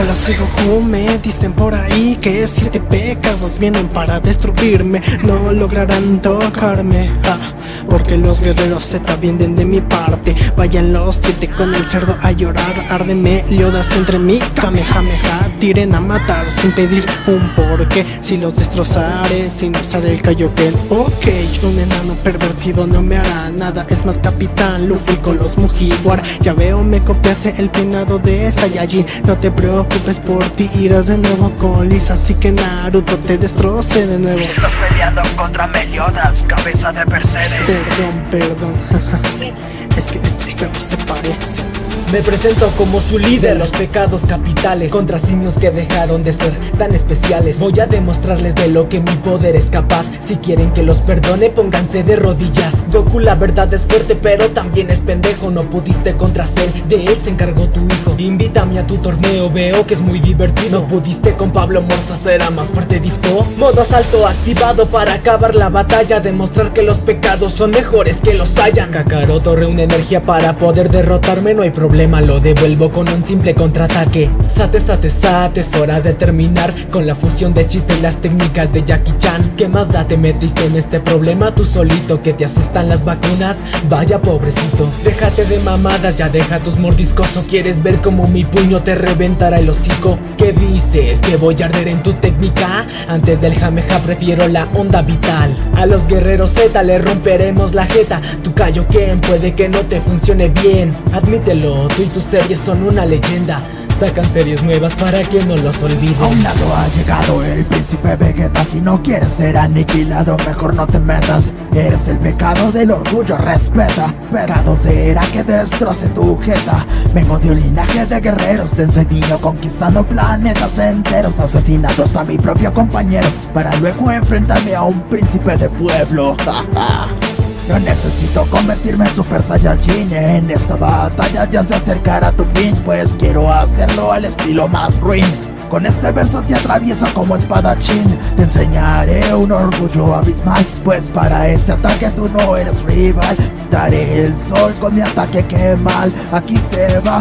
Hola soy Goku, me dicen por ahí que siete pecados vienen para destruirme. No lograrán tocarme, ah, porque los guerreros Z vienen de mi parte. Vayan los siete con el cerdo a llorar Arde meliodas entre mí, Kamehameha Tiren a matar sin pedir un porqué. Si los destrozaré sin usar el Kaioken Ok, un enano pervertido no me hará nada. Es más capitán Luffy con los Mugiwara Ya veo me copiaste el peinado de Saiyajin. No te preocupes por ti, irás de nuevo con Así que Naruto te destroce de nuevo. Estás peleando contra Meliodas, cabeza de Perseide Perdón, perdón. Es que estos perros se parecen Me presento como su líder. Los pecados capitales Contra simios que dejaron de ser tan especiales. Voy a demostrarles de lo que mi poder es capaz. Si quieren que los perdone pónganse de rodillas. Goku la verdad es fuerte pero también es pendejo. No pudiste contra Cell, de él se encargó tu hijo. Invítame a tu torneo, veo que es muy divertido. Pudiste con Pablo Morza, será más fuerte dispo. Modo asalto activado para acabar la batalla Demostrar que los pecados son mejores que los hayan. Kakaroto reúne energía para poder derrotarme No hay problema, lo devuelvo con un simple contraataque. Sate, sate, sate, es hora de terminar Con la fusión de chiste y las técnicas de Jackie Chan. ¿Qué más da? Te metiste en este problema tú solito Que te asustan las vacunas, vaya pobrecito Déjate de mamadas, ya deja tus mordiscos ¿O quieres ver cómo mi puño te reventará el ¿Qué dices? ¿Que voy a arder en tu técnica? Antes del jameja prefiero la onda vital. A los guerreros Z le romperemos la jeta. Tu Kaioken puede que no te funcione bien. Admítelo, tú y tus series son una leyenda Sacan series nuevas para que no los olviden. A un lado ha llegado el príncipe Vegeta. Si no quieres ser aniquilado mejor no te metas. Eres el pecado del orgullo, respeta. Pecado será que destroce tu jeta. Vengo de un linaje de guerreros Desde niño conquistando planetas enteros. Asesinando hasta mi propio compañero Para luego enfrentarme a un príncipe de pueblo necesito convertirme en Super Saiyajin En esta batalla. Ya se acercará tu fin Pues quiero hacerlo al estilo más ruin con este verso te atravieso como espadachín. Te enseñaré un orgullo abismal Pues para este ataque tú no eres rival. Daré el sol con mi ataque que mal Aquí te va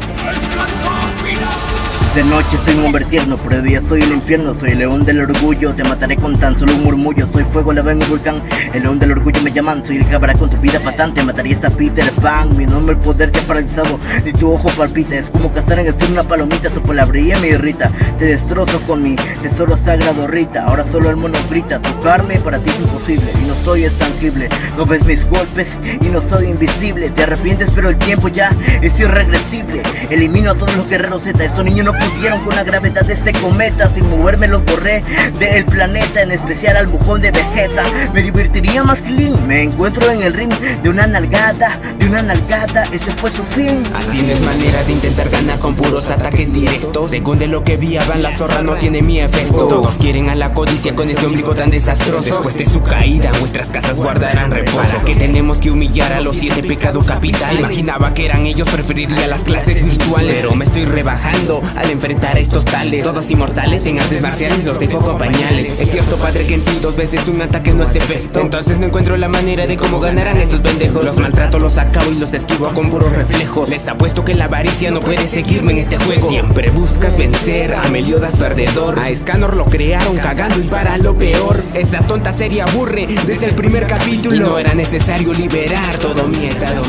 De noche soy un hombre tierno, pero de día soy el infierno Soy el león del orgullo, te mataré con tan solo un murmullo Soy fuego, lava en un volcán, el león del orgullo me llaman Soy el cabra con tu vida patante, mataría esta Peter Pan Mi nombre, el poder te ha paralizado, ni tu ojo palpita Es como cazar en el sur una palomita, tu palabrería me irrita Te destrozo con mi tesoro sagrado Rita Ahora solo el mono grita, tocarme para ti es imposible Y no soy tangible, no ves mis golpes y no soy invisible Te arrepientes pero el tiempo ya es irregresible Elimino a todos los guerreros Z, estos niños no con la gravedad de este cometa Sin moverme los borré del planeta En especial al bujón de Vegeta. Me divertiría más que Link. Me encuentro en el ring de una nalgada De una nalgada, ese fue su fin. Así no es manera de intentar ganar con puros ataques directos. Según de lo que vi Avan la zorra no tiene mi efecto. Todos quieren a la codicia con ese ombligo tan desastroso. Después de su caída vuestras casas guardarán reposo. ¿Para que tenemos que humillar a los siete pecados capitales? Imaginaba que eran ellos, preferiría las clases virtuales. Pero me estoy rebajando al enfrentar a estos tales. Todos inmortales en artes marciales, los de poco pañales. Es cierto padre que en ti dos veces un ataque no es efecto. Entonces no encuentro la manera de cómo ganarán estos pendejos. Los maltrato, los acabo y los esquivo con puros reflejos. Les apuesto que la avaricia no puede seguirme en este juego. Siempre buscas vencer a Meliodas perdedor A Scanor lo crearon cagando y para lo peor. Esa tonta serie aburre desde el primer capítulo. Y no era necesario liberar todo mi estado.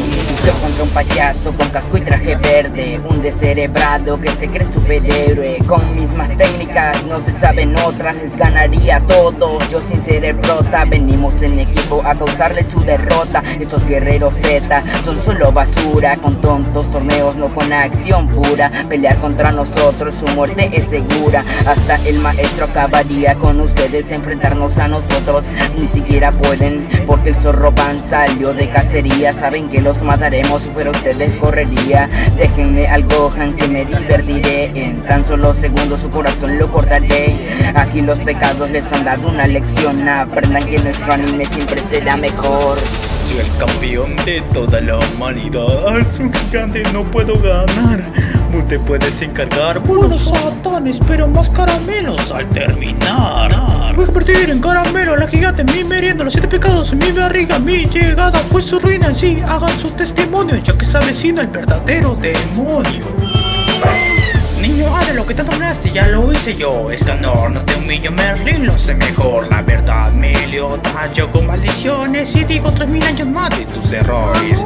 Yo contra un payaso con casco y traje verde Un descerebrado que se cree Con mismas técnicas, no se saben otras Les ganaría todo, yo sin ser el prota Venimos en equipo a causarle su derrota. Estos guerreros Z son solo basura. Con tontos torneos, no con acción pura. Pelear contra nosotros, su muerte es segura. Hasta el maestro acabaría con ustedes Enfrentarnos a nosotros, ni siquiera pueden Porque el zorro pan salió de cacería. Saben que los mataremos, si fuera ustedes correría. Déjenme al que me divertiré En tan solo segundos su corazón lo cortaré Aquí los pecados les han dado una lección Aprendan que nuestro anime siempre será mejor Soy el campeón de toda la humanidad Es un gigante, no puedo ganar Tú te puedes encargar Bueno, satanes, pero más caramelos al terminar. Voy a convertir en caramelo a la gigante, mi merienda, los siete pecados en mi barriga, mi llegada fue su ruina en sí. Hagan su testimonio, ya que se avecina el verdadero demonio. Niño haz de lo que tanto hablaste, ya lo hice yo. Escanor, no te humillo, Merlin, lo sé mejor. La verdad me yo con maldiciones Y digo tres mil años más de tus errores.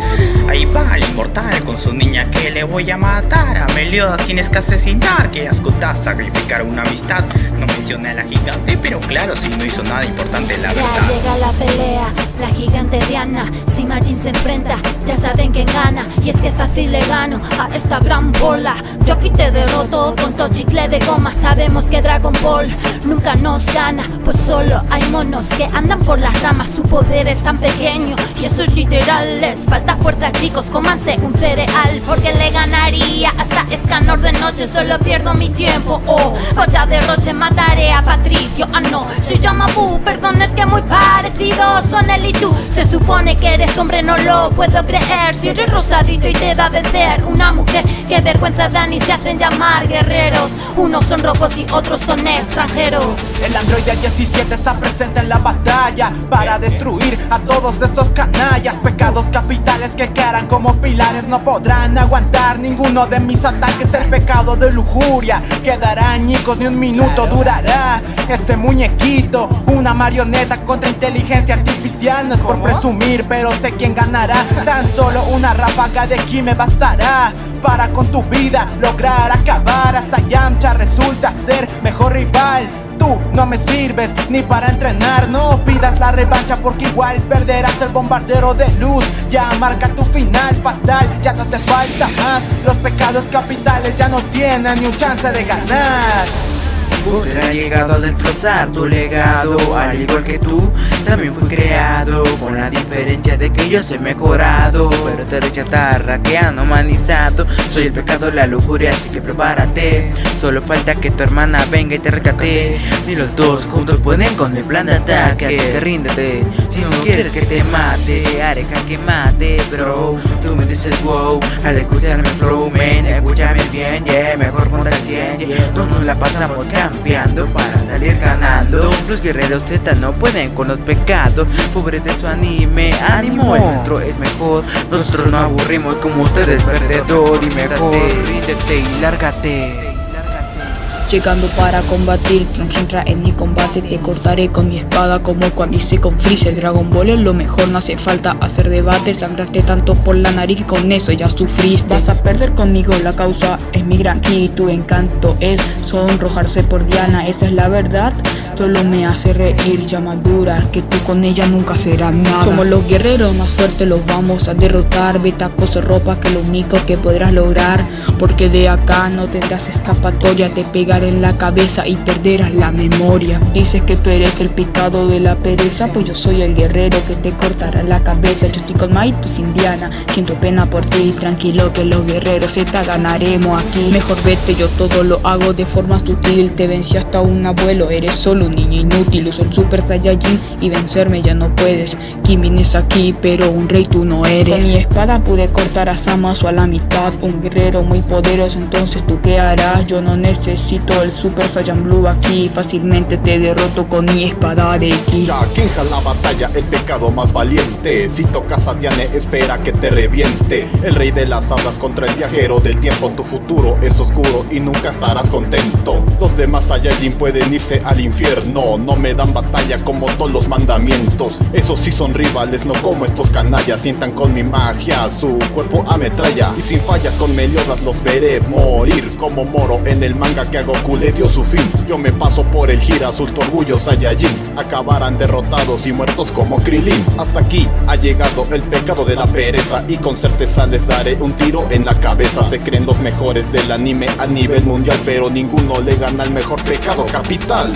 Ahí va el inmortal con su niña que le voy a matar. A Meliodas tienes que asesinar, que asco sacrificar una amistad. No mencioné a la gigante, pero claro, si no hizo nada importante la ya verdad. Ya llega la pelea, la gigante Diana. Si Majin se enfrenta, ya saben quién gana. Y es que fácil le gano a esta gran bola. Yo aquí te derroto todo chicle de goma. Sabemos que Dragon Ball nunca nos gana Pues solo hay monos que andan por las ramas. Su poder es tan pequeño y eso es literal. Les falta fuerza chicos, cómanse un cereal Porque le ganaría hasta Escanor de noche. Solo pierdo mi tiempo, oh Vaya derroche, mataré a Patricio. Ah no, se llama Bu, perdón es que muy parecidos son él y tú. Se supone que eres hombre, no lo puedo creer. Si eres rosadito y te va a vencer una mujer Qué vergüenza dan y se hacen llamar guerreros. Unos son robots y otros son extranjeros. El androide 17 está presente en la batalla Para destruir a todos estos canallas. Pecados capitales que quedarán como pilares No podrán aguantar ninguno de mis ataques. El pecado de lujuria quedará añicos Ni un minuto durará. Este muñequito Una marioneta contra inteligencia artificial No es por presumir pero sé quién ganará. Tan solo una ráfaga de ki me bastará Para con tu vida lograr acabar Hasta Yamcha resulta ser mejor rival. Tú no me sirves ni para entrenar No pidas la revancha porque igual perderás el bombardero de luz. Ya marca tu final fatal, ya no hace falta más. Los pecados capitales ya no tienen ni un chance de ganar Poder ha llegado a destrozar tu legado Al igual que tú, también fui creado Con la diferencia de que yo soy mejorado. Pero te rechatarra que han humanizado. Soy el pecado, la lujuria, así que prepárate. Solo falta que tu hermana venga y te rescate. Ni los dos juntos pueden con el plan de ataque. Así que ríndete, si no quieres que te mate Haré que mate, bro. Tú me dices wow, al escucharme flow, man Escúchame bien, yeah, mejor ponte al 100 yeah. Todos la pasamos cambiando para salir ganando. Los guerreros Z no pueden con los pecados. Pobre de su anime, ánimo El nuestro es mejor. Nosotros no aburrimos como ustedes perdedor Y mejor. Ríndete y lárgate Llegando para combatir, entra en mi combate Te cortaré con mi espada como cuando hice con Freezer. Dragon Ball es lo mejor, no hace falta hacer debate. Sangraste tanto por la nariz y con eso ya sufriste. Vas a perder conmigo, la causa es mi gran ki Tu encanto es sonrojarse por Diana, esa es la verdad Solo me hace reír, ya madura Que tú con ella nunca serás nada. Como los guerreros más fuertes los vamos a derrotar. Vete a coser ropa que lo único que podrás lograr Porque de acá no tendrás escapatoria. Te pegaré en la cabeza y perderás la memoria. Dices que tú eres el picado de la pereza Pues yo soy el guerrero que te cortará la cabeza. Yo estoy con Mai, tú Indiana Siento pena por ti, tranquilo que los guerreros te ganaremos aquí. Mejor vete, yo todo lo hago de forma sutil. Te vencí hasta un abuelo, eres solo un niño inútil Uso el Super Saiyajin y vencerme ya no puedes. Kim vienes aquí pero un rey tú no eres. Con mi espada pude cortar a Samasu a la mitad Un guerrero muy poderoso entonces tú qué harás Yo no necesito el Super Saiyan Blue aquí Fácilmente te derroto con mi espada de ki Ya queja la batalla el pecado más valiente. Si tocas a Diane espera que te reviente. El rey de las hablas contra el viajero del tiempo Tu futuro es oscuro y nunca estarás contento. Los demás Saiyajin pueden irse al infierno no, no me dan batalla como todos los mandamientos. Esos sí son rivales, no como estos canallas. Sientan con mi magia, su cuerpo ametralla. Y sin fallas con Meliodas los veré morir Como Moro en el manga que a Goku le dio su fin. Yo me paso por el gira azul, tu orgullo Saiyajin. Acabarán derrotados y muertos como Krilin Hasta aquí ha llegado el pecado de la pereza. Y con certeza les daré un tiro en la cabeza. Se creen los mejores del anime a nivel mundial Pero ninguno le gana al mejor pecado capital